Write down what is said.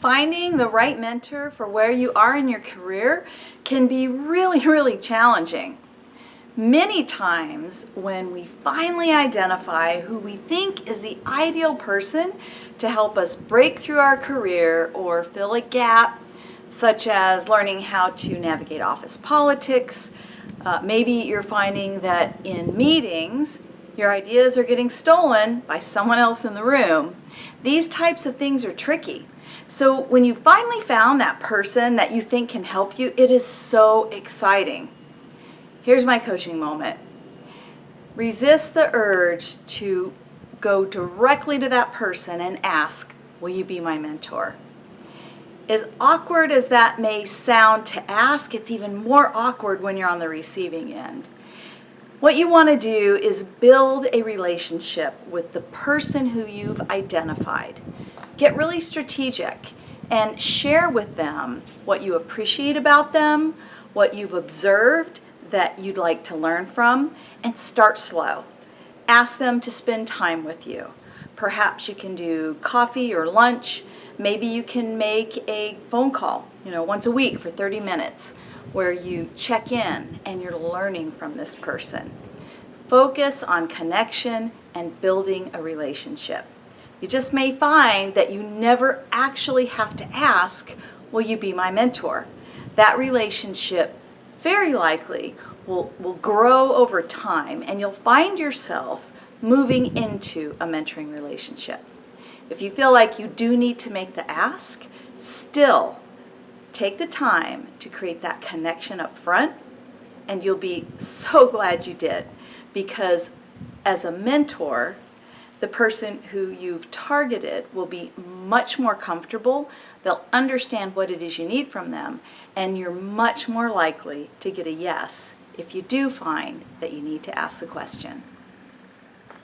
Finding the right mentor for where you are in your career can be really, really challenging. Many times when we finally identify who we think is the ideal person to help us break through our career or fill a gap, such as learning how to navigate office politics, uh, maybe you're finding that in meetings, your ideas are getting stolen by someone else in the room. These types of things are tricky. So when you finally found that person that you think can help you, it is so exciting. Here's my coaching moment. Resist the urge to go directly to that person and ask, will you be my mentor? As awkward as that may sound to ask, it's even more awkward when you're on the receiving end. What you want to do is build a relationship with the person who you've identified. Get really strategic and share with them what you appreciate about them, what you've observed that you'd like to learn from, and start slow. Ask them to spend time with you. Perhaps you can do coffee or lunch. Maybe you can make a phone call, you know, once a week for 30 minutes where you check in and you're learning from this person. Focus on connection and building a relationship. You just may find that you never actually have to ask, will you be my mentor? That relationship very likely will, will grow over time and you'll find yourself moving into a mentoring relationship. If you feel like you do need to make the ask, still Take the time to create that connection up front and you'll be so glad you did because as a mentor, the person who you've targeted will be much more comfortable. They'll understand what it is you need from them and you're much more likely to get a yes if you do find that you need to ask the question.